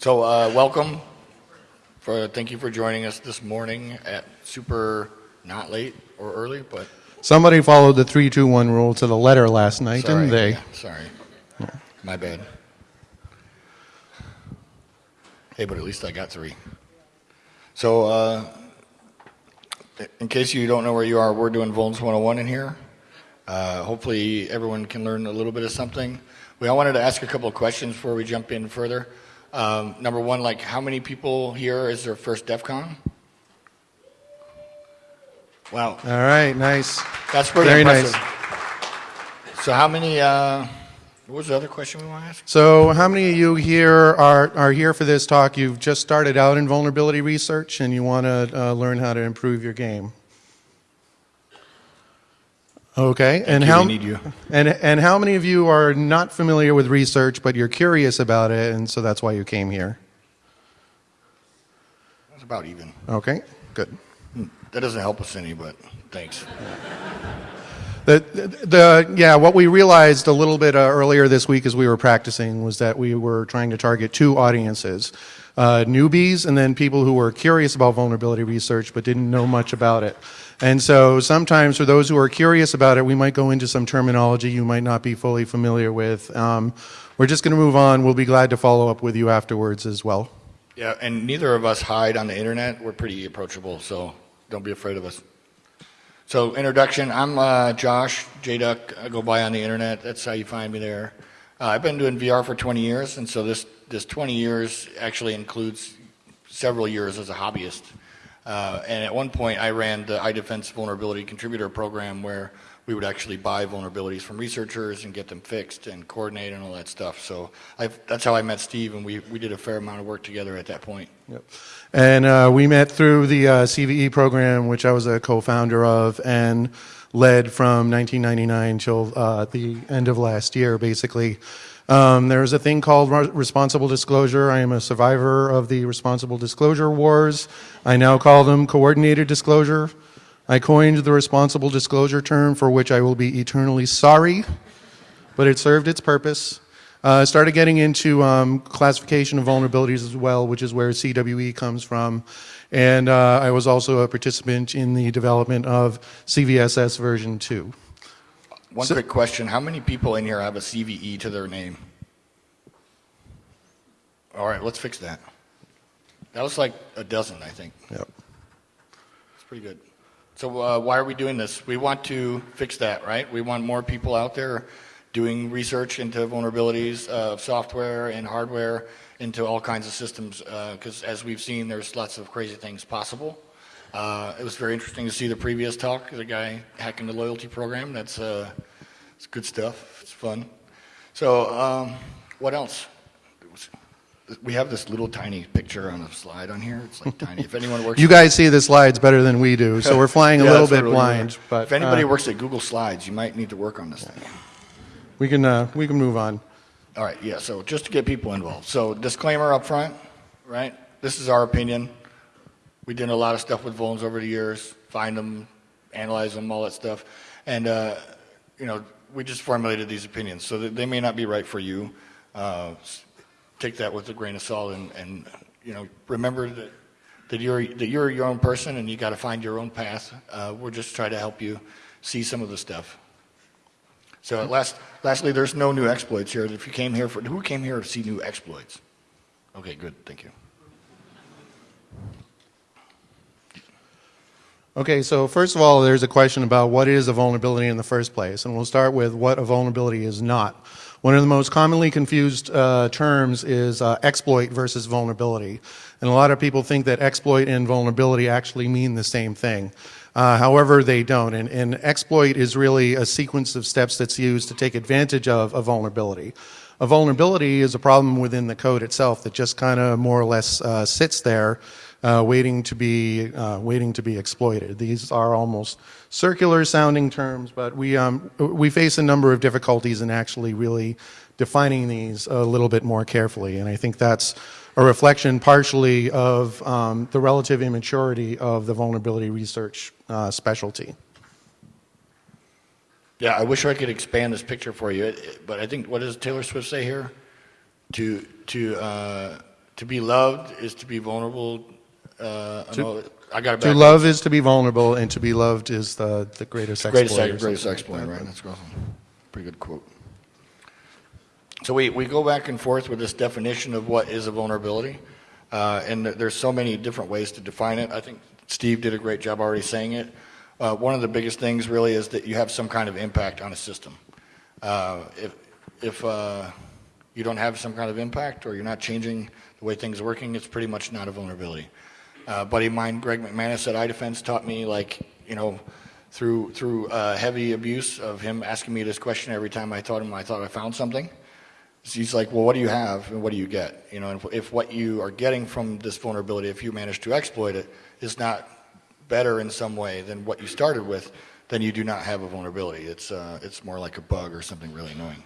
So uh, welcome. For thank you for joining us this morning at super not late or early, but Somebody followed the three, two, one rule to the letter last night, sorry. didn't they? Yeah, sorry, my bad. Hey, but at least I got three. So, uh, in case you don't know where you are, we're doing Vulns 101 in here. Uh, hopefully, everyone can learn a little bit of something. We all wanted to ask a couple of questions before we jump in further. Um, number one, like, how many people here is their first DEF CON? Wow, All right, nice. that's pretty Very impressive. nice. So, how many? Uh, what was the other question we want to ask? So, how many of you here are, are here for this talk? You've just started out in vulnerability research and you want to uh, learn how to improve your game. Okay, and how need you. and and how many of you are not familiar with research, but you're curious about it, and so that's why you came here? That's about even. Okay, good. That doesn't help us any, but thanks. The, the, the yeah, what we realized a little bit uh, earlier this week as we were practicing was that we were trying to target two audiences uh, newbies and then people who were curious about vulnerability research but didn't know much about it. And so sometimes for those who are curious about it, we might go into some terminology you might not be fully familiar with. Um, we're just going to move on. We'll be glad to follow up with you afterwards as well. Yeah, and neither of us hide on the internet. We're pretty approachable, so don't be afraid of us. So, introduction I'm uh, Josh, JDuck. I go by on the internet. That's how you find me there. Uh, I've been doing VR for 20 years, and so this, this 20 years actually includes several years as a hobbyist. Uh, and at one point, I ran the iDefense Vulnerability Contributor Program where we would actually buy vulnerabilities from researchers and get them fixed and coordinate and all that stuff. So I've, that's how I met Steve, and we, we did a fair amount of work together at that point. Yep. And uh, we met through the uh, CVE program, which I was a co-founder of and led from 1999 till uh, the end of last year, basically. Um, there's a thing called responsible disclosure. I am a survivor of the responsible disclosure wars. I now call them coordinated disclosure. I coined the responsible disclosure term for which I will be eternally sorry, but it served its purpose. Uh, started getting into um, classification of vulnerabilities as well, which is where CWE comes from. And uh, I was also a participant in the development of CVSS version 2. One So- quick question. How many people in here have a CVE to their name? All right, let's fix that. That was like a dozen, I think. Yep. It's pretty good. So uh, why are we doing this? We want to fix that, right? We want more people out there doing research into vulnerabilities of software and hardware into all kinds of systems because as we've seen, there's lots of crazy things possible. Uh, it was very interesting to see the previous talk, the guy hacking the loyalty program. That's uh, it's good stuff. It's fun. So um, what else? We have this little tiny picture on a slide on here. It's like tiny. If anyone works You guys see the slides better than we do, so we're flying a Yeah, little bit blind. But if anybody uh, works at Google Slides, you might need to work on this thing. we can uh, we can move on. All right, yeah. So just to get people involved. So disclaimer up front, right? This is our opinion. We did a lot of stuff with vulns over the years, find them, analyze them, all that stuff, and uh, you know we just formulated these opinions. So they may not be right for you. Uh, take that with a grain of salt, and, and you know remember that that you're that you're your own person, and you got to find your own path. Uh, we're just trying to help you see some of the stuff. So last, lastly, there's no new exploits here. If you came here for, who came here to see new exploits? Okay, good, thank you. Okay, so first of all, there's a question about what is a vulnerability in the first place, and we'll start with what a vulnerability is not. One of the most commonly confused uh, terms is uh, exploit versus vulnerability, and a lot of people think that exploit and vulnerability actually mean the same thing. Uh, however, they don't, and, and exploit is really a sequence of steps that's used to take advantage of a vulnerability. A vulnerability is a problem within the code itself that just kind of more or less uh, sits there uh, waiting to be uh, waiting to be exploited. These are almost circular sounding terms, but we um, we face a number of difficulties in actually really defining these a little bit more carefully, and I think that's a reflection partially of um, the relative immaturity of the vulnerability research uh, specialty. Yeah, I wish I could expand this picture for you, but I think, what does Taylor Swift say here? To, to, uh, to be loved is to be vulnerable. Uh, I know- I got it To back. love is to be vulnerable, and to be loved is the, the greatest exploit. Greatest, or greatest something exploit, like that. right? That's awesome. Pretty good quote. So we, we go back and forth with this definition of what is a vulnerability, uh, and there's so many different ways to define it. I think Steve did a great job already saying it. Uh, one of the biggest things really is that you have some kind of impact on a system. Uh, if if uh, you don't have some kind of impact or you're not changing the way things are working, it's pretty much not a vulnerability. Uh, buddy of mine, Greg McManus at iDefense, taught me like you know through through uh, heavy abuse of him asking me this question every time I told him I thought I found something. He's like, well, what do you have and what do you get? You know, if, if what you are getting from this vulnerability, if you manage to exploit it, is not better in some way than what you started with, then you do not have a vulnerability. It's uh, it's more like a bug or something really annoying.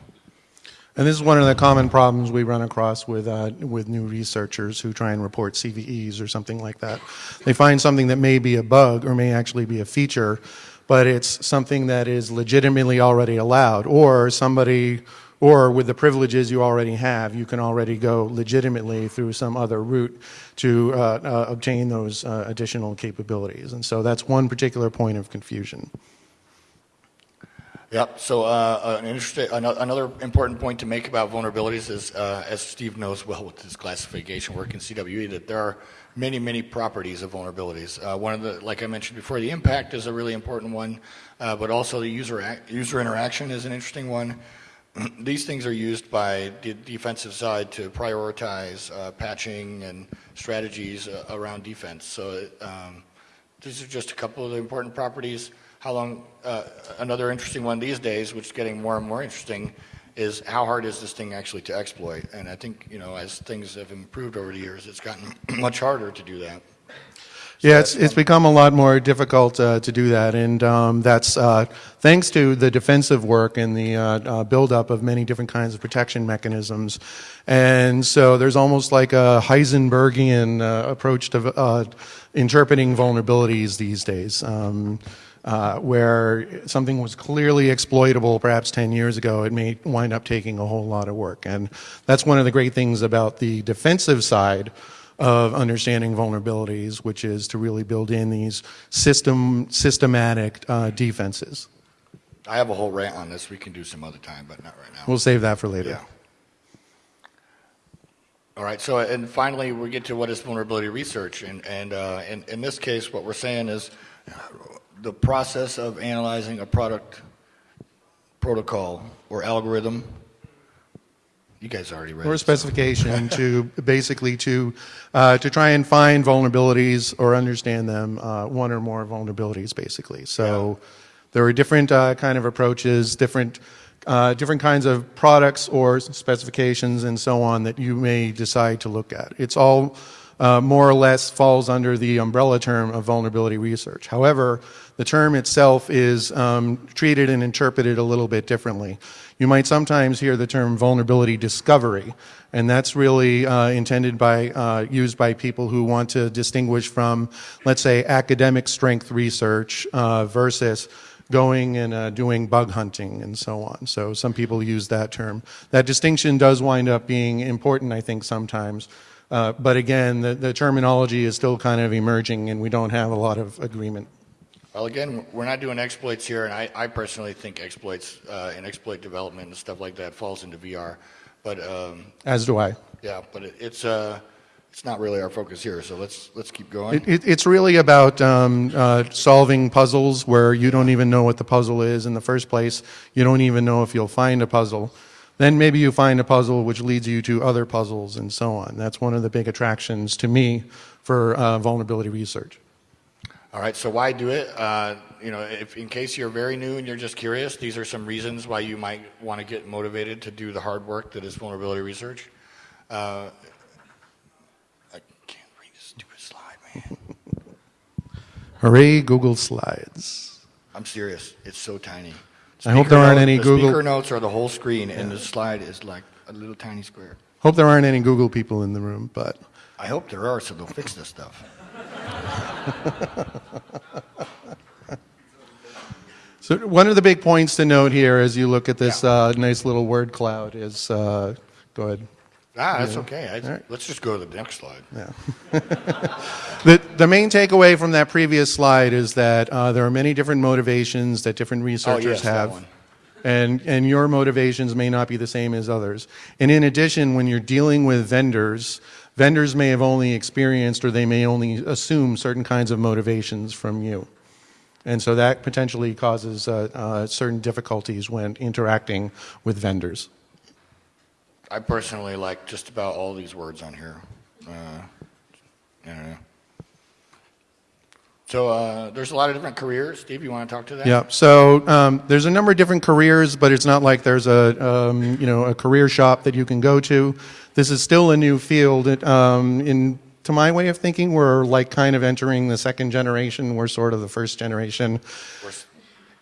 And this is one of the common problems we run across with, uh, with new researchers who try and report CVEs or something like that. They find something that may be a bug or may actually be a feature, but it's something that is legitimately already allowed, or somebody, or with the privileges you already have, you can already go legitimately through some other route to uh, uh, obtain those uh, additional capabilities. And so that's one particular point of confusion. Yep. So uh, an interesting, another important point to make about vulnerabilities is, uh, as Steve knows well with his classification work in CWE, that there are many, many properties of vulnerabilities. Uh, one of the, like I mentioned before, the impact is a really important one, uh, but also the user user interaction is an interesting one. These things are used by the defensive side to prioritize uh, patching and strategies uh, around defense. So um, these are just a couple of the important properties. How long, uh, another interesting one these days, which is getting more and more interesting, is how hard is this thing actually to exploit? And I think, you know, as things have improved over the years, it's gotten much harder to do that. Yeah, it's, it's become a lot more difficult uh, to do that, and um, that's uh, thanks to the defensive work and the uh, uh, buildup of many different kinds of protection mechanisms. And so there's almost like a Heisenbergian uh, approach to uh, interpreting vulnerabilities these days. Um, uh, where something was clearly exploitable perhaps 10 years ago, it may wind up taking a whole lot of work. And that's one of the great things about the defensive side of understanding vulnerabilities, which is to really build in these system, systematic uh, defenses. I have a whole rant on this. We can do some other time, but not right now. We'll save that for later. Yeah. All right. So, and finally, we get to what is vulnerability research, and and uh, in in this case, what we're saying is the process of analyzing a product protocol or algorithm. You guys already read. Or a it, so- specification to basically to uh, to try and find vulnerabilities or understand them, uh, one or more vulnerabilities, basically. So there are different uh, kind of approaches, different uh, different kinds of products or specifications and so on that you may decide to look at. It's all uh, more or less falls under the umbrella term of vulnerability research. However, the term itself is um, treated and interpreted a little bit differently. You might sometimes hear the term vulnerability discovery, and that's really uh, intended by, uh, used by people who want to distinguish from, let's say, academic strength research uh, versus going and uh, doing bug hunting and so on. So some people use that term. That distinction does wind up being important, I think, sometimes. Uh, but again, the, the terminology is still kind of emerging, and we don't have a lot of agreement. Well, again, we're not doing exploits here, and I, I personally think exploits uh, and exploit development and stuff like that falls into VR. But um, As do I. yeah, but it, it's uh, it's not really our focus here. So let's let's keep going. It, it, it's really about um, uh, solving puzzles where you don't even know what the puzzle is in the first place. You don't even know if you'll find a puzzle. Then maybe you find a puzzle which leads you to other puzzles and so on. That's one of the big attractions to me for uh, vulnerability research. All right, so why do it? Uh, you know, if in case you're very new and you're just curious, these are some reasons why you might want to get motivated to do the hard work that is vulnerability research. Uh, I can't read this stupid slide, man. Hooray, Google Slides. I'm serious. It's so tiny. I hope there aren't note- any the Google- Speaker notes are the whole screen, and the slide is like a little tiny square. Hope there aren't any Google people in the room, but I hope there are, so they'll fix this stuff. So one of the big points to note here as you look at this uh, nice little word cloud is, uh, go ahead. Ah, that's okay. I, Let's just go to the next slide. Yeah. The, the main takeaway from that previous slide is that uh, there are many different motivations that different researchers Oh, yes, have. And, and your motivations may not be the same as others. And in addition, when you're dealing with vendors, vendors may have only experienced or they may only assume certain kinds of motivations from you. And so that potentially causes uh, uh, certain difficulties when interacting with vendors. I personally like just about all these words on here. Uh, I. So uh, there's a lot of different careers. Steve, you want to talk to that? Yeah. So um, there's a number of different careers, but it's not like there's a um, you know a career shop that you can go to. This is still a new field. It, um, in to my way of thinking, we're like kind of entering the second generation. We're sort of the first generation. We're,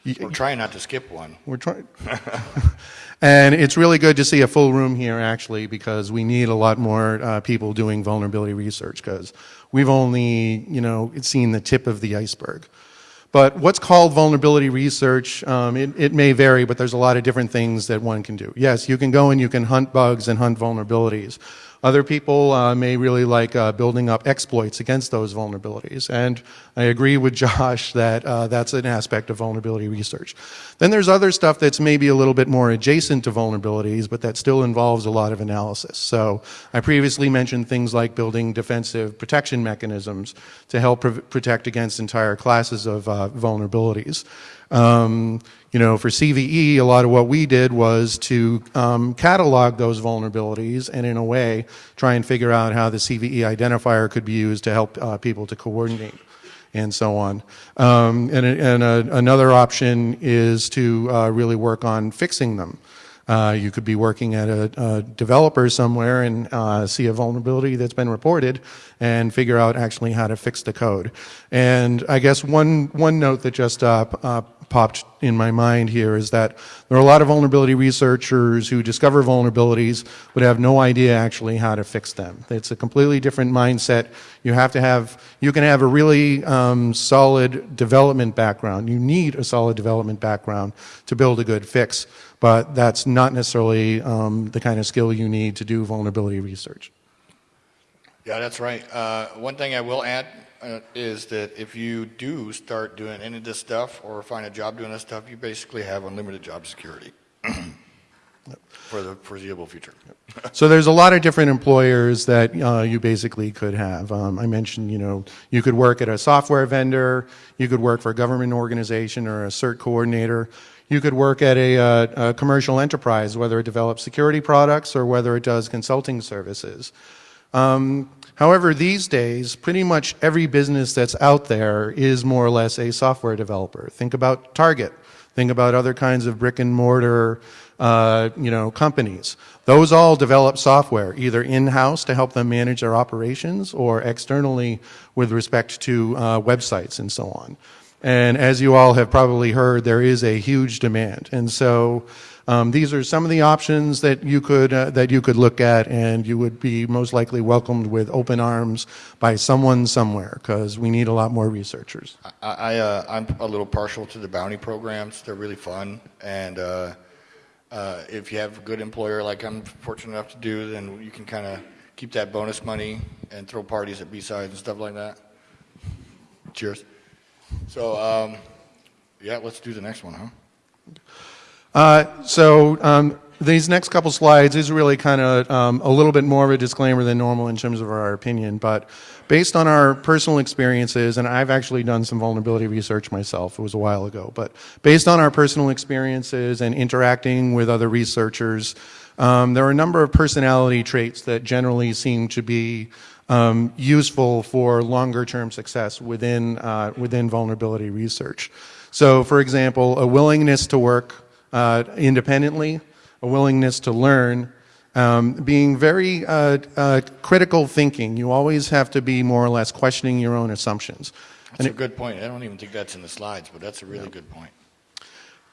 we're trying not to skip one. We're trying. and it's really good to see a full room here, actually, because we need a lot more uh, people doing vulnerability research because we've only, you know, seen the tip of the iceberg. But what's called vulnerability research, um, it, it may vary, but there's a lot of different things that one can do. Yes, you can go and you can hunt bugs and hunt vulnerabilities. Other people uh, may really like uh, building up exploits against those vulnerabilities. And I agree with Josh that uh, that's an aspect of vulnerability research. Then there's other stuff that's maybe a little bit more adjacent to vulnerabilities, but that still involves a lot of analysis. So I previously mentioned things like building defensive protection mechanisms to help pr- protect against entire classes of uh, vulnerabilities. Um, you know, for CVE, a lot of what we did was to um, catalog those vulnerabilities and, in a way, try and figure out how the CVE identifier could be used to help uh, people to coordinate and so on. Um, and and uh, another option is to uh, really work on fixing them. Uh, you could be working at a, a developer somewhere and uh, see a vulnerability that's been reported and figure out actually how to fix the code. And I guess one, one note that just uh, uh, popped in my mind here is that there are a lot of vulnerability researchers who discover vulnerabilities but have no idea actually how to fix them. It's a completely different mindset. You have to have, you can have a really um, solid development background. You need a solid development background to build a good fix, but that's not necessarily um, the kind of skill you need to do vulnerability research. Yeah, that's right. Uh, one thing I will add is that if you do start doing any of this stuff or find a job doing this stuff, you basically have unlimited job security for the foreseeable future. So there's a lot of different employers that uh, you basically could have. Um, I mentioned, you know, you could work at a software vendor, you could work for a government organization or a CERT coordinator, you could work at a, uh, a commercial enterprise, whether it develops security products or whether it does consulting services. Um, however, these days, pretty much every business that's out there is more or less a software developer. Think about Target. Think about other kinds of brick and mortar, uh, you know, companies. Those all develop software, either in-house to help them manage their operations, or externally with respect to uh, websites and so on. And as you all have probably heard, there is a huge demand. And so um, these are some of the options that you could uh, that you could look at, and you would be most likely welcomed with open arms by someone somewhere, because we need a lot more researchers. I, I, uh, I'm a little partial to the bounty programs. They're really fun, and uh, uh, if you have a good employer like I'm fortunate enough to do, then you can kind of keep that bonus money and throw parties at B-sides and stuff like that. Cheers. So, um, yeah, let's do the next one, huh? Uh, so um, these next couple slides is really kind of um, a little bit more of a disclaimer than normal in terms of our opinion, but based on our personal experiences, and I've actually done some vulnerability research myself, it was a while ago, but based on our personal experiences and interacting with other researchers, um, there are a number of personality traits that generally seem to be um, useful for longer term success within, uh, within vulnerability research. So, for example, a willingness to work uh, independently, a willingness to learn, um, being very uh, uh, critical thinking. You always have to be more or less questioning your own assumptions. That's a good point. I don't even think that's in the slides, but that's a really good point.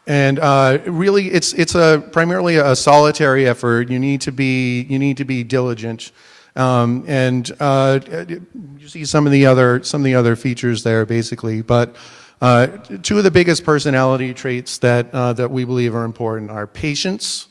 And uh, really, it's it's a primarily a solitary effort. You need to be you need to be diligent, um, and uh, you see some of the other some of the other features there, basically. But uh, two of the biggest personality traits that uh, that we believe are important are patience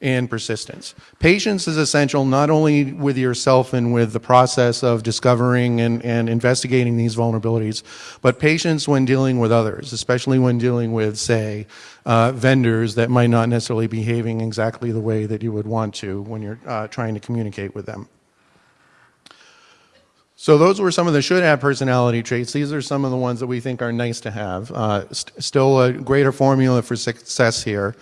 and persistence. Patience is essential not only with yourself and with the process of discovering and, and investigating these vulnerabilities, but patience when dealing with others, especially when dealing with, say, uh, vendors that might not necessarily be behaving exactly the way that you would want to when you're uh, trying to communicate with them. So those were some of the should have personality traits. These are some of the ones that we think are nice to have. Uh, st- still a greater formula for success here.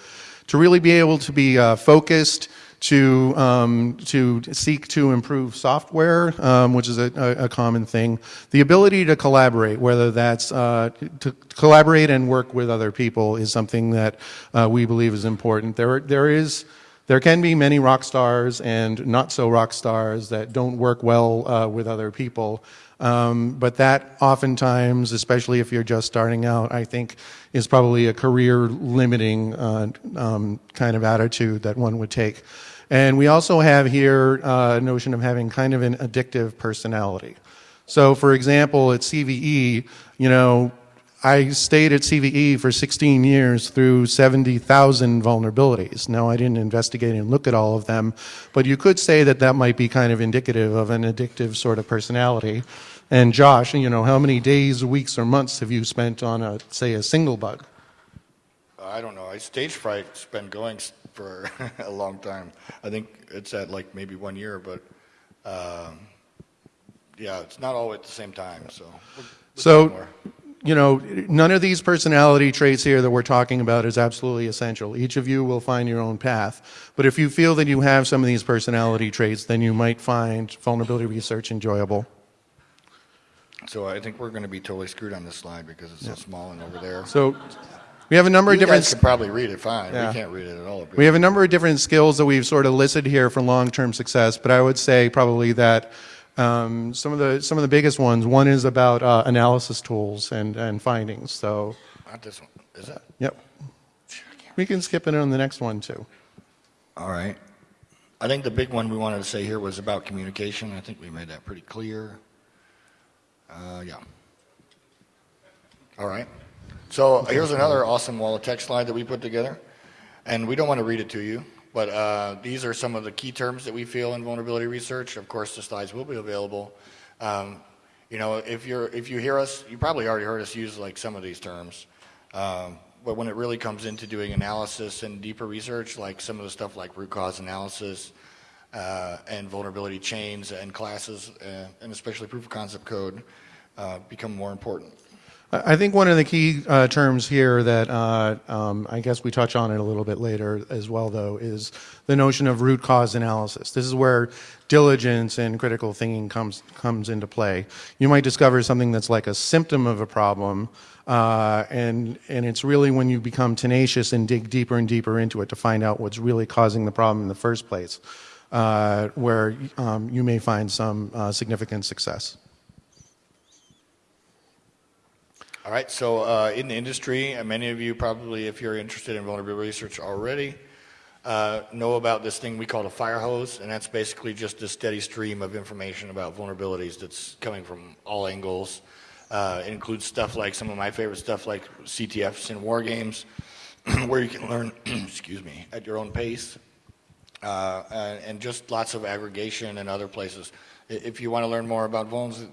To really be able to be uh, focused, to um, to seek to improve software, um, which is a, a, common thing. The ability to collaborate, whether that's uh, to collaborate and work with other people, is something that uh, we believe is important. There there is there can be many rock stars and not so rock stars that don't work well uh, with other people. Um, but that oftentimes, especially if you're just starting out, I think is probably a career limiting uh, um, kind of attitude that one would take. And we also have here uh, a notion of having kind of an addictive personality. So, for example, at CVE, you know, I stayed at CVE for 16 years through 70,000 vulnerabilities. Now, I didn't investigate and look at all of them, but you could say that that might be kind of indicative of an addictive sort of personality. And Josh, you know, how many days, weeks, or months have you spent on a, say, a single bug? I don't know. I Stagefright's been going for a long time. I think it's at like maybe one year, but um, yeah, it's not all at the same time. So, we'll- we'll So-. You know, none of these personality traits here that we're talking about is absolutely essential. Each of you will find your own path. But if you feel that you have some of these personality traits, then you might find vulnerability research enjoyable. so I think we're going to be totally screwed on this slide because it's so small and over there. So we have a number You of different guys can probably read it fine. Yeah. We can't read it at all. we have a number of different skills that we've sort of listed here for long-term success, but I would say probably that um, some of the some of the biggest ones. One is about uh, analysis tools and, and findings. So, Not this one. Is it? yep, we can skip it on the next one too. All right. I think the big one we wanted to say here was about communication. I think we made that pretty clear. Uh, yeah. All right. So here's another awesome wall of text slide that we put together. And we don't want to read it to you, but uh, these are some of the key terms that we feel in vulnerability research. Of course, the slides will be available. Um, you know, if you're if you hear us, you probably already heard us use like some of these terms. Um, but when it really comes into doing analysis and deeper research, like some of the stuff like root cause analysis uh, and vulnerability chains and classes, uh, and especially proof of concept code, uh, become more important. I think one of the key uh, terms here that uh, um, I guess we touch on it a little bit later as well, though, is the notion of root cause analysis. This is where diligence and critical thinking comes comes into play. You might discover something that's like a symptom of a problem, uh, and and it's really when you become tenacious and dig deeper and deeper into it to find out what's really causing the problem in the first place, uh, where um, you may find some uh, significant success. All right, so uh, in the industry, many of you probably, if you're interested in vulnerability research already, uh, know about this thing we call a fire hose, and that's basically just a steady stream of information about vulnerabilities that's coming from all angles. Uh, it includes stuff like some of my favorite stuff, like CTFs in war games, where you can learn, excuse me, at your own pace, uh, and, and just lots of aggregation and other places. If you want to learn more about vulns,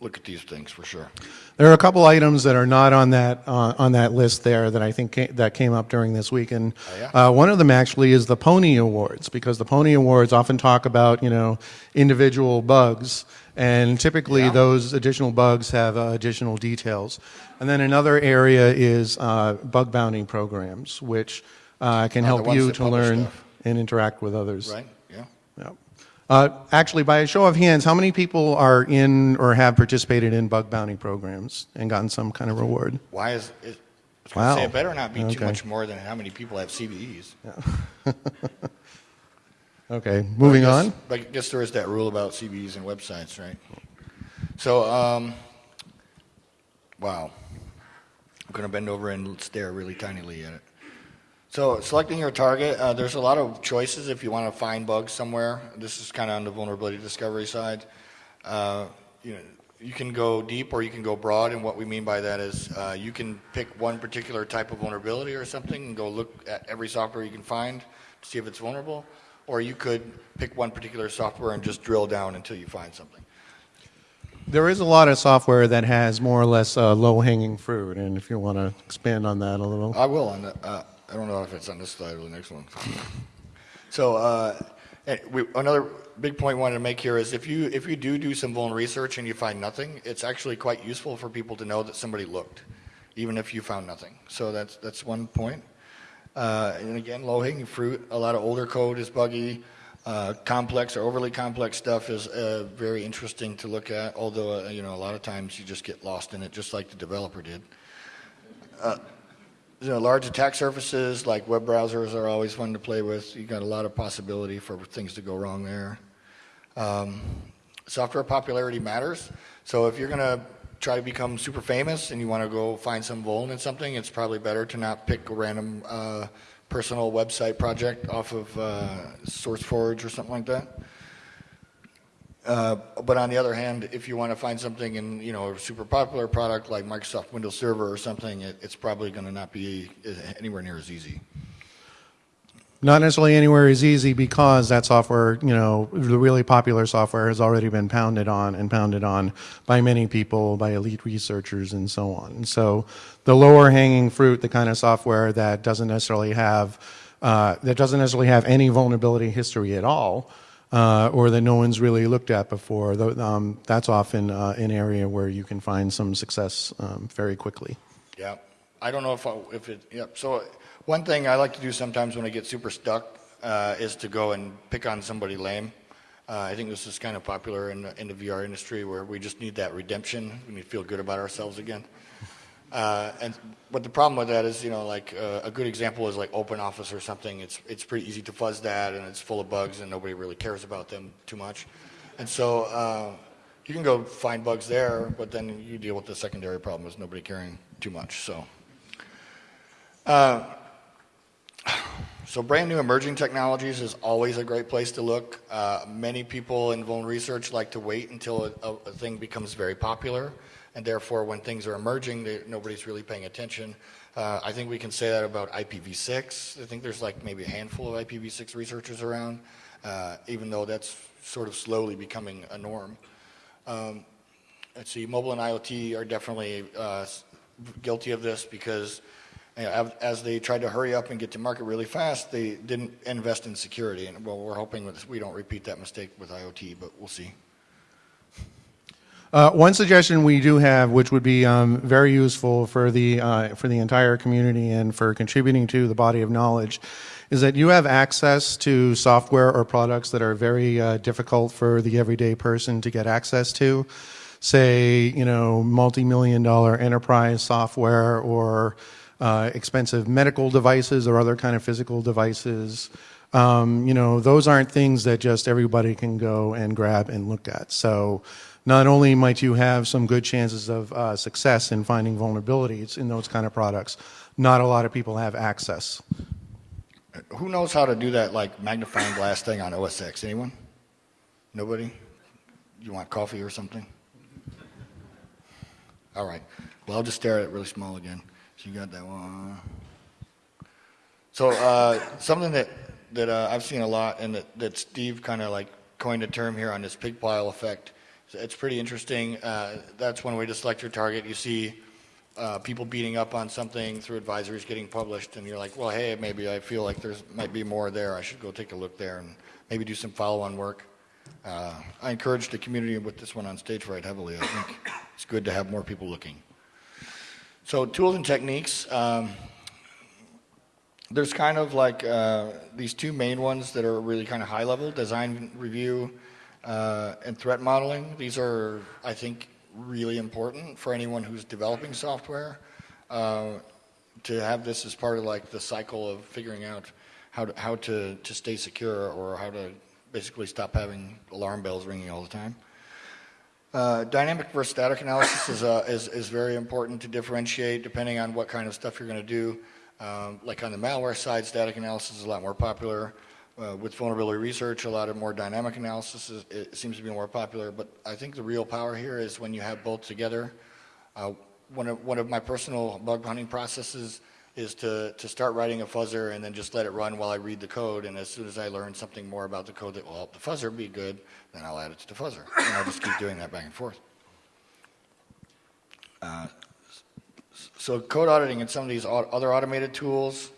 look at these things for sure. There are a couple items that are not on that uh, on that list there that I think that came up during this week, and Oh, yeah? uh, one of them actually is the Pwnie Awards because the Pwnie Awards often talk about you know individual bugs, and typically Yeah. those additional bugs have uh, additional details. And then another area is uh, bug bounty programs, which uh, can Oh, help you to learn stuff. and interact with others. Right? Yeah. Yeah. Uh, actually, by a show of hands, how many people are in or have participated in bug bounty programs and gotten some kind of reward? Why is it? Gonna say it better not be too much more than how many people have CVEs. Okay, moving I on. guess- But I guess there is that rule about CVEs and websites, right? So, um, wow. I'm going to bend over and stare really tinily at it. So, selecting your target, uh, there's a lot of choices if you want to find bugs somewhere. This is kind of on the vulnerability discovery side. Uh, you know, you can go deep or you can go broad, and what we mean by that is uh, you can pick one particular type of vulnerability or something and go look at every software you can find to see if it's vulnerable, or you could pick one particular software and just drill down until you find something. There is a lot of software that has more or less uh, low-hanging fruit, and if you want to expand on that a little. I will on the, uh, I don't know if it's on this slide or the next one. So, uh, we, another big point I wanted to make here is if you, if you do do some vuln research and you find nothing, it's actually quite useful for people to know that somebody looked, even if you found nothing. So that's, that's one point. Uh, and again, low hanging fruit, a lot of older code is buggy. Uh, complex or overly complex stuff is uh, very interesting to look at, although, uh, you know, a lot of times you just get lost in it, just like the developer did. You know, large attack surfaces like web browsers are always fun to play with. You've got a lot of possibility for things to go wrong there. Um, software popularity matters. So if you're going to try to become super famous and you want to go find some vuln in something, it's probably better to not pick a random uh, personal website project off of uh, SourceForge or something like that. Uh, but on the other hand, if you want to find something in you know a super popular product like Microsoft Windows Server or something, it, it's probably going to not be anywhere near as easy. Not necessarily anywhere as easy because that software, you know, the really popular software has already been pounded on and pounded on by many people, by elite researchers and so on. So the lower hanging fruit, the kind of software that doesn't necessarily have, uh, that doesn't necessarily have any vulnerability history at all, uh, or that no one's really looked at before, um, that's often uh, an area where you can find some success um, very quickly. Yeah, I don't know if I, if it. Yeah, so one thing I like to do sometimes when I get super stuck uh, is to go and pick on somebody lame. Uh, I think this is kind of popular in the, in the VR industry where we just need that redemption. We need to feel good about ourselves again. Uh, and but the problem with that is, you know, like uh, a good example is like OpenOffice or something. It's it's pretty easy to fuzz that, and it's full of bugs, and nobody really cares about them too much. And so uh, you can go find bugs there, but then you deal with the secondary problem is nobody caring too much. So. Uh, so brand new emerging technologies is always a great place to look. Uh, many people in vuln research like to wait until a, a thing becomes very popular, and therefore when things are emerging, they, nobody's really paying attention. Uh, I think we can say that about IPv6. I think there's like maybe a handful of IPv6 researchers around, uh, even though that's sort of slowly becoming a norm. Um, let's see, mobile and IoT are definitely uh, guilty of this because you know, as they tried to hurry up and get to market really fast, they didn't invest in security. And well, we're hoping we don't repeat that mistake with IoT, but we'll see. Uh, one suggestion we do have, which would be um, very useful for the uh, for the entire community and for contributing to the body of knowledge, is that you have access to software or products that are very uh, difficult for the everyday person to get access to. Say, you know, multi-million dollar enterprise software or uh, expensive medical devices or other kind of physical devices. Um, you know, those aren't things that just everybody can go and grab and look at. So not only might you have some good chances of uh, success in finding vulnerabilities in those kind of products, not a lot of people have access. Who knows how to do that like magnifying glass thing on OS X? Anyone? Nobody? You want coffee or something? All right. Well, I'll just stare at it really small again. So you got that one. So uh, something that that uh, I've seen a lot, and that, that Steve kind of like coined a term here on this pig pile effect. It's pretty interesting. Uh, that's one way to select your target. You see uh, people beating up on something through advisories getting published, and you're like, well, hey, maybe I feel like there's might be more there. I should go take a look there and maybe do some follow-on work. Uh, I encourage the community with this one on stage right heavily. I think it's good to have more people looking. So tools and techniques. Um, there's kind of like uh, these two main ones that are really kind of high level, design review uh, and threat modeling. These are, I think, really important for anyone who's developing software uh, to have this as part of like the cycle of figuring out how to, how to, to stay secure or how to basically stop having alarm bells ringing all the time. Uh, dynamic versus static analysis is, uh, is, is, very important to differentiate depending on what kind of stuff you're going to do. Um, like on the malware side, static analysis is a lot more popular. Uh, with vulnerability research, a lot of more dynamic analysis is, it seems to be more popular. But I think the real power here is when you have both together. Uh, one, of, one of my personal bug hunting processes is to, to start writing a fuzzer and then just let it run while I read the code. And as soon as I learn something more about the code that will help the fuzzer be good, then I'll add it to the fuzzer. And I'll just keep doing that back and forth. Uh, So code auditing and some of these other automated tools,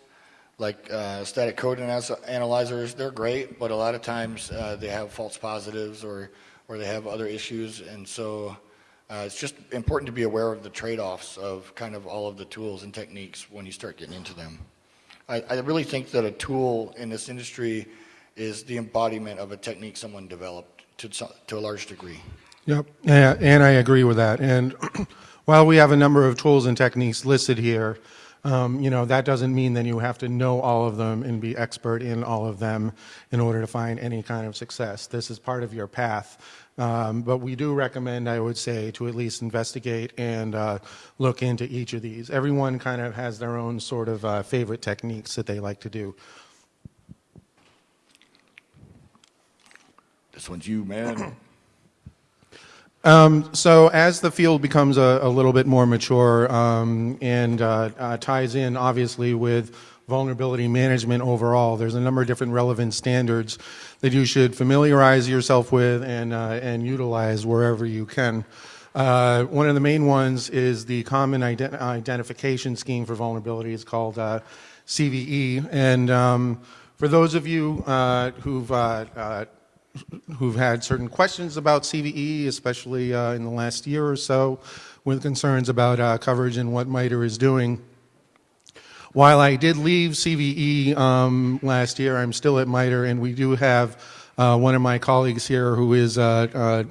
like uh, static code analyz- analyzers, they're great, but a lot of times uh, they have false positives or, or they have other issues. And so uh, it's just important to be aware of the trade-offs of kind of all of the tools and techniques when you start getting into them. I, I really think that a tool in this industry is the embodiment of a technique someone developed to, to a large degree. Yep, and I agree with that. And while we have a number of tools and techniques listed here, um, you know, that doesn't mean that you have to know all of them and be expert in all of them in order to find any kind of success. This is part of your path. Um, but we do recommend, I would say, to at least investigate and uh, look into each of these. Everyone kind of has their own sort of uh, favorite techniques that they like to do. This one's you, man. So as the field becomes a, a little bit more mature um, and uh, uh, ties in obviously with vulnerability management overall, there's a number of different relevant standards that you should familiarize yourself with and, uh, and utilize wherever you can. Uh, one of the main ones is the Common Ident- Identification Scheme for Vulnerabilities called uh, CVE. And um, for those of you uh, who've who've had certain questions about CVE, especially uh, in the last year or so, with concerns about uh, coverage and what MITRE is doing. While I did leave CVE um, last year, I'm still at MITRE, and we do have uh, one of my colleagues here who is uh, uh,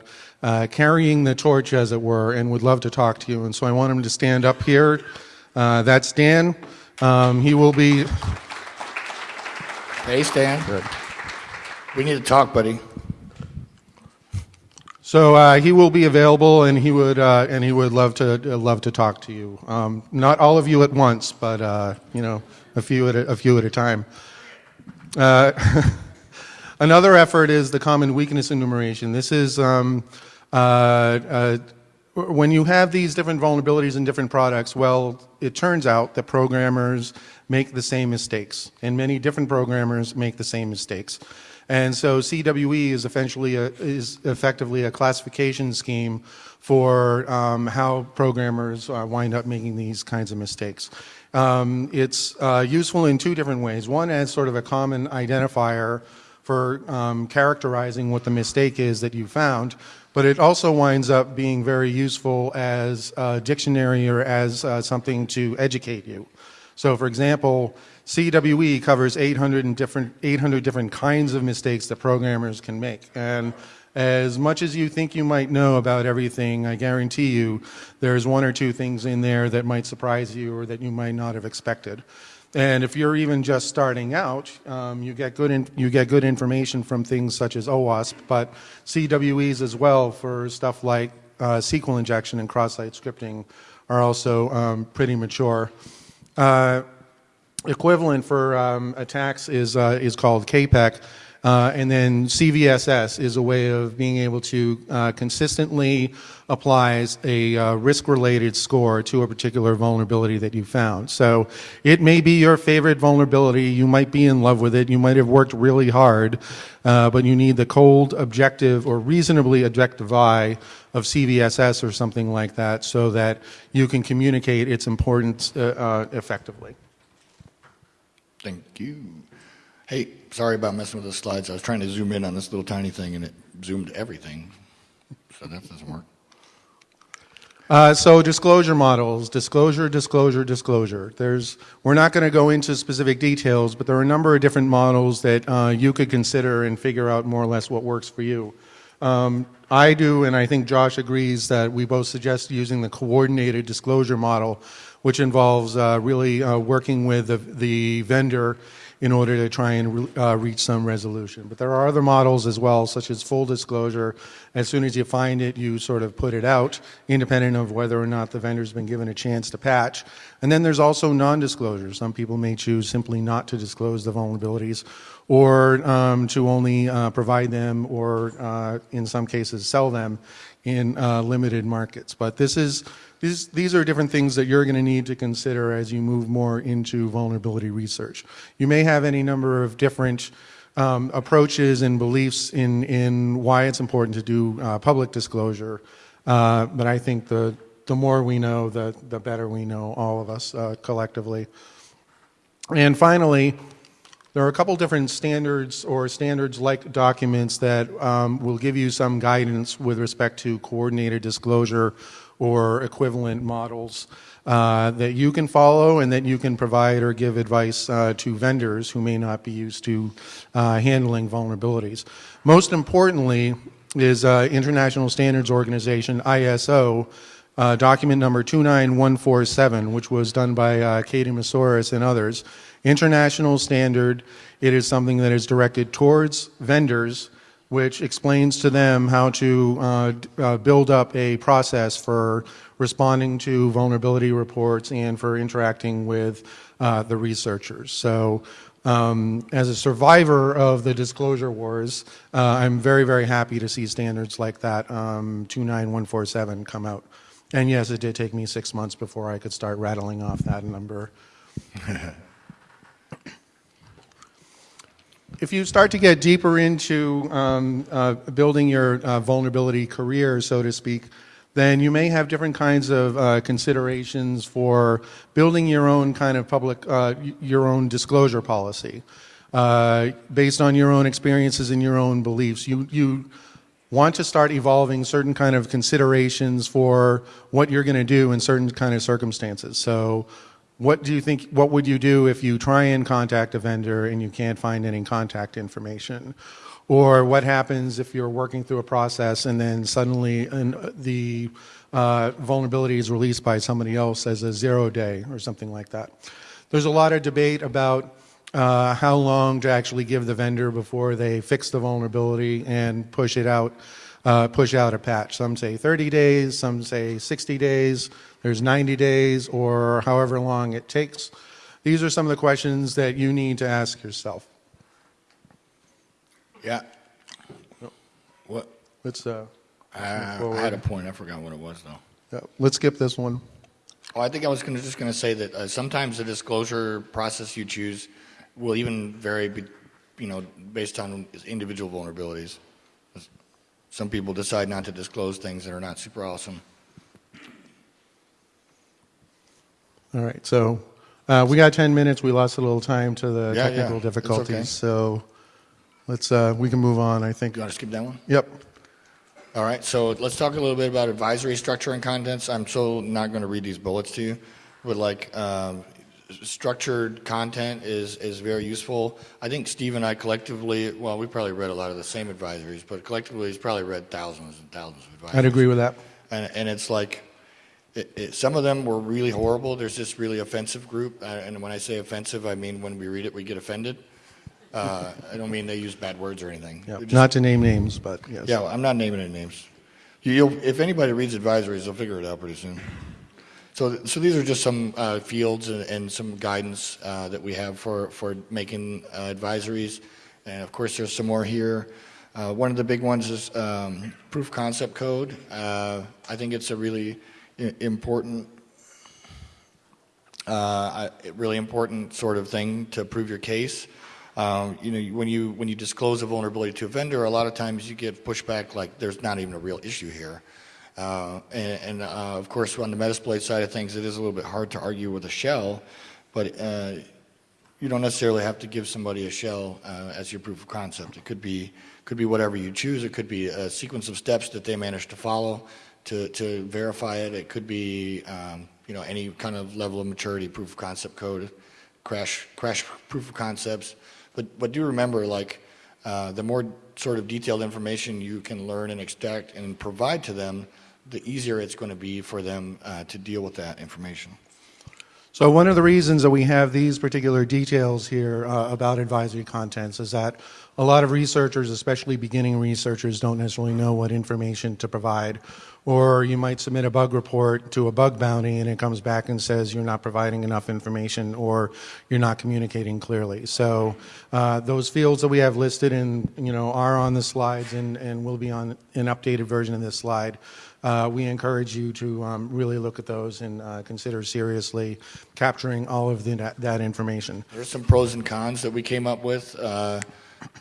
uh, carrying the torch, as it were, and would love to talk to you. And so I want him to stand up here. Uh, that's Dan. Um, he will be. Hey, Stan. Good. We need to talk, buddy. So uh, he will be available, and he would uh, and he would love to uh, love to talk to you. Um, not all of you at once, but uh, you know, a few at a, a few at a time. Uh, another effort is the common weakness enumeration. This is um, uh, when you have these different vulnerabilities in different products. Well, it turns out that programmers make the same mistakes, and many different programmers make the same mistakes. And so CWE is essentially a, is effectively a classification scheme for um, how programmers uh, wind up making these kinds of mistakes. Um, it's uh, useful in two different ways. One as sort of a common identifier for um, characterizing what the mistake is that you found, but it also winds up being very useful as a dictionary or as uh, something to educate you. So, for example, CWE covers 800 different 800 different kinds of mistakes that programmers can make, and as much as you think you might know about everything, I guarantee you there's one or two things in there that might surprise you or that you might not have expected. And if you're even just starting out, um, you get good you get good information from things such as OWASP, but CWEs as well for stuff like uh, SQL injection and cross-site scripting are also um, pretty mature. Uh, equivalent for um, attacks is uh, is called CAPEC, uh, and then CVSS is a way of being able to uh, consistently applies a uh, risk-related score to a particular vulnerability that you found. So it may be your favorite vulnerability. You might be in love with it. You might have worked really hard, uh, but you need the cold, objective, or reasonably objective eye of CVSS or something like that, so that you can communicate its importance uh, uh, effectively. Thank you. Hey, sorry about messing with the slides. I was trying to zoom in on this little tiny thing and it zoomed everything. So that doesn't work. Uh, so disclosure models, disclosure, disclosure, disclosure. There's, we're not going to go into specific details, but there are a number of different models that uh, you could consider and figure out more or less what works for you. Um, I do, and I think Josh agrees that we both suggest using the coordinated disclosure model, which involves uh, really uh, working with the, the vendor in order to try and uh, reach some resolution. But there are other models as well, such as full disclosure. As soon as you find it, you sort of put it out, independent of whether or not the vendor's been given a chance to patch. And then there's also non-disclosure. Some people may choose simply not to disclose the vulnerabilities or um, to only uh, provide them or, uh, in some cases, sell them in uh, limited markets. But this is, these, these are different things that you're going to need to consider as you move more into vulnerability research. You may have any number of different um, approaches and beliefs in, in why it's important to do uh, public disclosure, uh, but I think the, the more we know, the, the better we know, all of us uh, collectively. And finally, there are a couple different standards or standards-like documents that um, will give you some guidance with respect to coordinated disclosure or equivalent models uh, that you can follow and that you can provide or give advice uh, to vendors who may not be used to uh, handling vulnerabilities. Most importantly is uh, International Standards Organization, ISO, uh, document number 29147, which was done by uh, Katie Moussouris and others. International standard, it is something that is directed towards vendors, which explains to them how to uh, uh, build up a process for responding to vulnerability reports and for interacting with uh, the researchers. So um, as a survivor of the disclosure wars, uh, I'm very, very happy to see standards like that, um, 29147, come out. And yes, it did take me six months before I could start rattling off that number. If you start to get deeper into um, uh, building your uh, vulnerability career, so to speak, then you may have different kinds of uh, considerations for building your own kind of public, uh, your own disclosure policy. Uh, based on your own experiences and your own beliefs, you, you want to start evolving certain kind of considerations for what you're going to do in certain kind of circumstances. So, what do you think? What would you do if you try and contact a vendor and you can't find any contact information? Or what happens if you're working through a process and then suddenly an, the uh, vulnerability is released by somebody else as a zero day or something like that? There's a lot of debate about uh, how long to actually give the vendor before they fix the vulnerability and push it out, uh, push out a patch. Some say 30 days, some say 60 days, there's 90 days, or however long it takes. These are some of the questions that you need to ask yourself. Yeah. What? Let's, uh, Uh, I had a point. I forgot what it was though. yeah, let's skip this one. Oh, I think I was gonna, just going to say that uh, sometimes the disclosure process you choose will even vary, be, you know, based on individual vulnerabilities. Some people decide not to disclose things that are not super awesome. All right, so uh, we got 10 minutes. We lost a little time to the Yeah, yeah, technical it's difficulties. okay. So let's, uh, we can move on, I think. You want to skip that one? Yep. All right, so let's talk a little bit about advisory structure and contents. I'm so not going to read these bullets to you, but like um, structured content is is very useful. I think Steve and I collectively, well, we probably read a lot of the same advisories, but collectively, he's probably read thousands and thousands of advisories. I'd agree with that. And, and it's like, it, it, some of them were really horrible. There's this really offensive group, uh, and when I say offensive, I mean when we read it, we get offended. Uh, I don't mean they use bad words or anything. Yeah, just- Not to name names, but yes. yeah, well, I'm not naming any names. You- You'll, if anybody reads advisories, they'll figure it out pretty soon. So, so these are just some uh, fields and, and some guidance uh, that we have for, for making uh, advisories. And of course, there's some more here. Uh, one of the big ones is um, proof concept code. Uh, I think it's a really important, uh, really important sort of thing to prove your case. Um, you know, when you when you disclose a vulnerability to a vendor, a lot of times you get pushback like there's not even a real issue here. Uh, and and uh, of course, on the Metasploit side of things, it is a little bit hard to argue with a shell, but uh, you don't necessarily have to give somebody a shell uh, as your proof of concept. It could be could be whatever you choose. It could be a sequence of steps that they manage to follow to, to verify it. It could be um, you know any kind of level of maturity proof of concept code, crash crash proof of concepts. But but do remember like uh, the more sort of detailed information you can learn and extract and provide to them, the easier it's going to be for them uh, to deal with that information. So one of the reasons that we have these particular details here uh, about advisory contents is that a lot of researchers, especially beginning researchers, don't necessarily know what information to provide. Or you might submit a bug report to a bug bounty and it comes back and says you're not providing enough information or you're not communicating clearly. So uh, those fields that we have listed and you know are on the slides and, and will be on an updated version of this slide. Uh, we encourage you to um, really look at those and uh, consider seriously capturing all of the, that, information. There's some pros and cons that we came up with. Uh,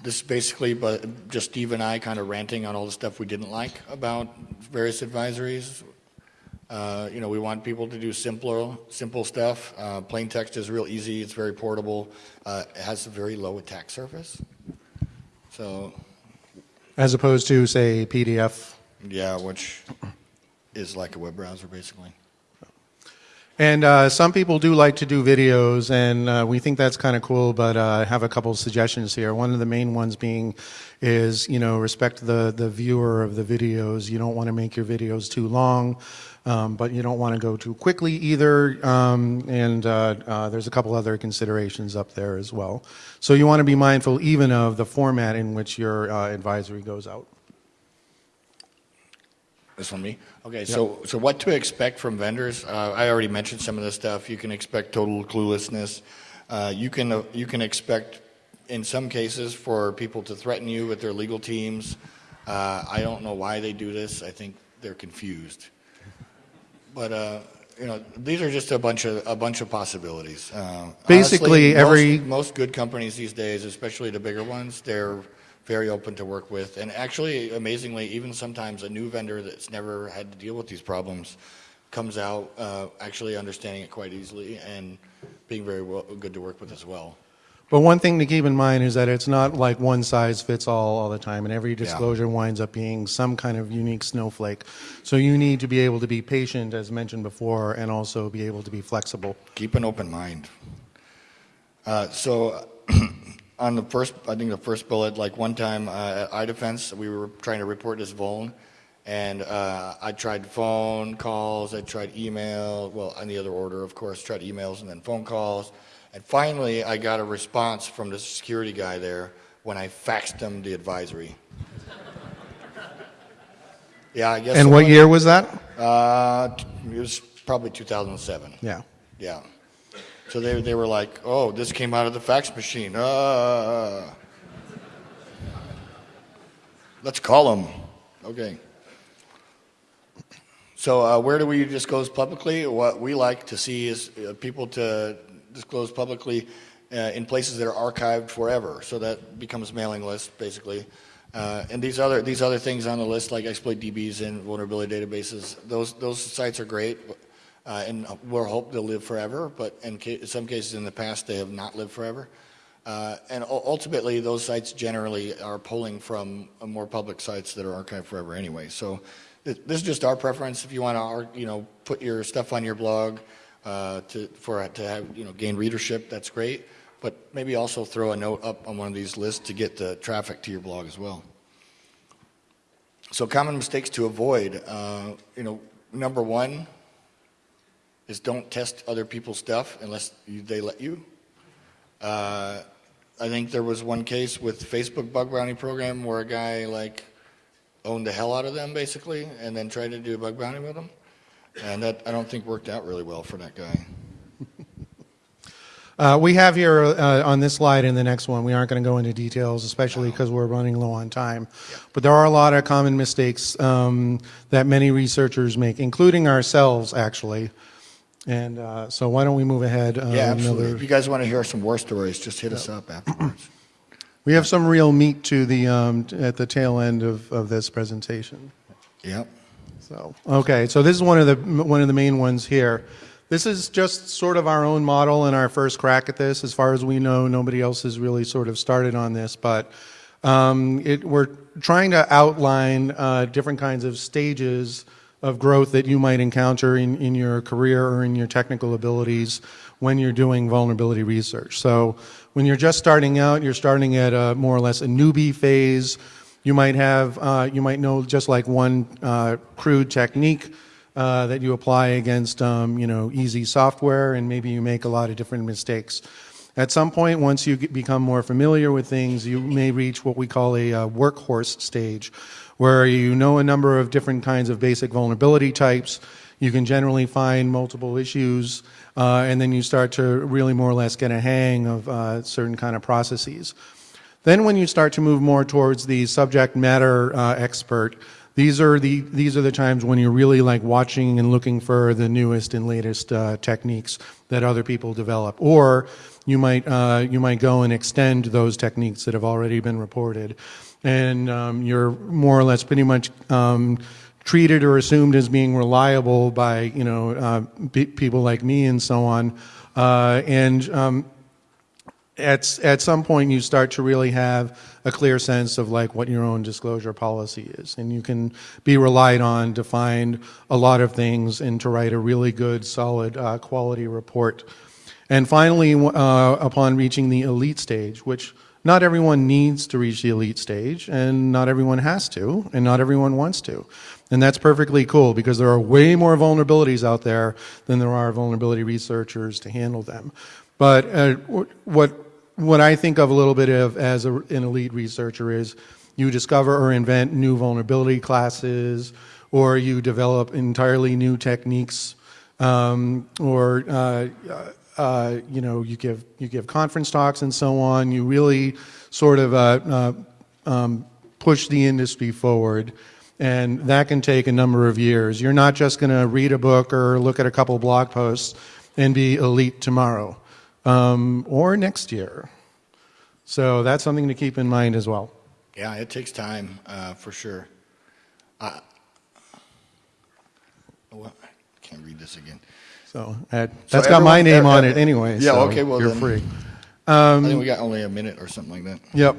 This is basically but just Steve and I kind of ranting on all the stuff we didn't like about various advisories. Uh, You know, we want people to do simpler, simple stuff. Uh, Plain text is real easy, it's very portable, uh, it has a very low attack surface. So, As opposed to, say, PDF. yeah, which is like a web browser, basically. And uh, some people do like to do videos, and uh, we think that's kind of cool. But uh, I have a couple suggestions here. One of the main ones being is you know respect the the viewer of the videos. You don't want to make your videos too long, um, but you don't want to go too quickly either. Um, and uh, uh, there's a couple other considerations up there as well. So you want to be mindful even of the format in which your uh, advisory goes out. This one, me? Okay, so, so what to expect from vendors? Uh, I already mentioned some of this stuff. You can expect total cluelessness. Uh, you can, uh, you can expect, in some cases, for people to threaten you with their legal teams. Uh, I don't know why they do this. I think they're confused. But, uh, you know, these are just a bunch of, a bunch of possibilities. Uh, Basically, honestly, every- Most, most good companies these days, especially the bigger ones, they're very open to work with. And actually, amazingly, even sometimes a new vendor that's never had to deal with these problems comes out uh, actually understanding it quite easily and being very well, good to work with as well. But one thing to keep in mind is that it's not like one size fits all all the time, and every disclosure winds up being some kind of unique snowflake. So you need to be able to be patient, as mentioned before, and also be able to be flexible. Keep an open mind. Uh, so, on the first, I think the first bullet, like one time uh, at iDefense, we were trying to report this vuln, and uh, I tried phone calls, I tried email, well, in the other order, of course, tried emails and then phone calls, and finally I got a response from the security guy there when I faxed him the advisory. yeah, I guess. And what year was that? Uh, it was probably 2007. Yeah. Yeah. So they, they were like, oh, this came out of the fax machine. Uh, let's call them. Okay. So uh, where do we disclose publicly? What we like to see is uh, people to disclose publicly uh, in places that are archived forever. So that becomes mailing list, basically. Uh, and these other these other things on the list, like exploit DBs and vulnerability databases, those those sites are great, uh, and we'll hope they'll live forever. But in some cases in the past, they have not lived forever. Uh, and ultimately, those sites generally are pulling from uh, more public sites that are archived forever anyway. So th- this is just our preference. If you want to, you know, put your stuff on your blog uh, to for to have you know gain readership, that's great. But maybe also throw a note up on one of these lists to get the traffic to your blog as well. So common mistakes to avoid. Uh, you know, number one is don't test other people's stuff unless you, they let you. Uh, I think there was one case with Facebook bug bounty program where a guy like owned the hell out of them basically, and then tried to do a bug bounty with them, and that I don't think worked out really well for that guy. Uh, we have here uh, on this slide and the next one, we aren't going to go into details, especially because we're running low on time. But there are a lot of common mistakes um, that many researchers make, including ourselves, actually. And uh, so why don't we move ahead? uh, Yeah, absolutely. If you guys want to hear some war stories, just hit us up afterwards. We have some real meat to the, um, at the tail end of, of this presentation. Yep. So, okay, so this is one of the, one of the main ones here. This is just sort of our own model and our first crack at this. As far as we know, nobody else has really sort of started on this, but um, it, we're trying to outline uh, different kinds of stages of growth that you might encounter in, in your career or in your technical abilities when you're doing vulnerability research. So when you're just starting out, you're starting at a, more or less a newbie phase. You might have, uh, you might know just like one uh, crude technique uh, that you apply against, um, you know, easy software, and maybe you make a lot of different mistakes. At some point, once you get, become more familiar with things, you may reach what we call a uh, workhorse stage, where you know a number of different kinds of basic vulnerability types. You can generally find multiple issues, uh, and then you start to really more or less get a hang of uh, certain kind of processes. Then when you start to move more towards the subject matter uh, expert, these are the these are the times when you're really like watching and looking for the newest and latest uh, techniques that other people develop, or you might uh, you might go and extend those techniques that have already been reported, and um, you're more or less pretty much. Um, treated or assumed as being reliable by you know uh, pe- people like me and so on, uh, and um, at, at some point you start to really have a clear sense of like what your own disclosure policy is and you can be relied on to find a lot of things and to write a really good solid uh, quality report and finally uh, upon reaching the elite stage which not everyone needs to reach the elite stage and not everyone has to and not everyone wants to. And that's perfectly cool because there are way more vulnerabilities out there than there are vulnerability researchers to handle them. But uh, what what I think of a little bit of as a, an elite researcher is you discover or invent new vulnerability classes, or you develop entirely new techniques, um, or uh, uh, you know you give you give conference talks and so on. You really sort of uh, uh um, push the industry forward. And that can take a number of years. You're not just going to read a book or look at a couple blog posts and be elite tomorrow um, or next year. So that's something to keep in mind as well. Yeah, it takes time, uh, for sure. Uh, What, I can't read this again. So that, So that's got my name on it anyway. yeah, so okay, well you're then. free. I think we got only a minute or something like that. Yep.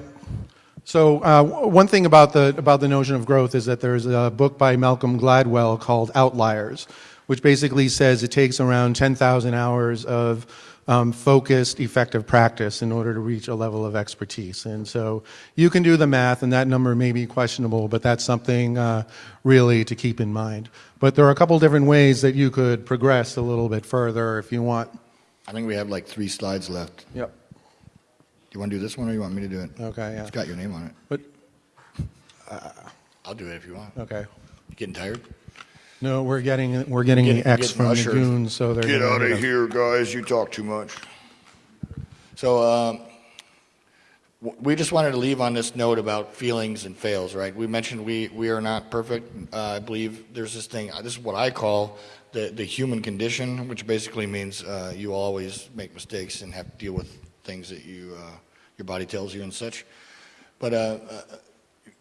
So uh, one thing about the about the notion of growth is that there's a book by Malcolm Gladwell called Outliers, which basically says it takes around 10,000 hours of um, focused, effective practice in order to reach a level of expertise. And so you can do the math, and that number may be questionable, but that's something uh, really to keep in mind. But there are a couple different ways that you could progress a little bit further if you want. I think we have like three slides left. Yep. Do you want to do this one or you want me to do it? Okay. Yeah. It's got your name on it. But I'll do it if you want. okay. You getting tired? No, we're getting we're getting Getting- the X getting from the ushered. goons, so they're Get gonna out of us. here, guys. You talk too much. So, um, w- we just wanted to leave on this note about feelings and fails, right? We mentioned we, we are not perfect. Uh, I believe there's this thing, this is what I call the, the human condition, which basically means uh, you always make mistakes and have to deal with things that you, uh, your body tells you and such. But uh, uh,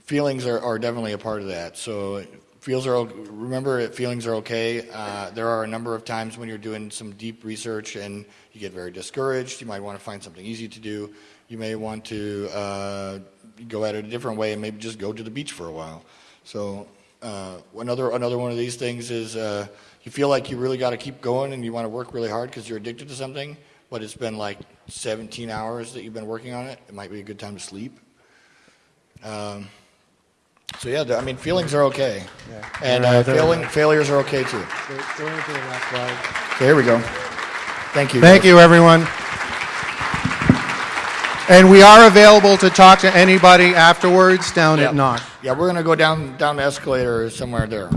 feelings are, are definitely a part of that. So feels are remember feelings are okay. Uh, there are a number of times when you're doing some deep research and you get very discouraged. You might want to find something easy to do. You may want to uh, go at it a different way and maybe just go to the beach for a while. So uh, another another one of these things is uh, you feel like you really got to keep going and you want to work really hard because you're addicted to something, but it's been like 17 hours that you've been working on it. It might be a good time to sleep. Um, so yeah, I mean, feelings are okay, and uh, failing, failures are okay too. So here we go. Thank you. Thank you, everyone. And we are available to talk to anybody afterwards down Yeah. at Knock. Yeah, we're gonna go down down the escalator somewhere there.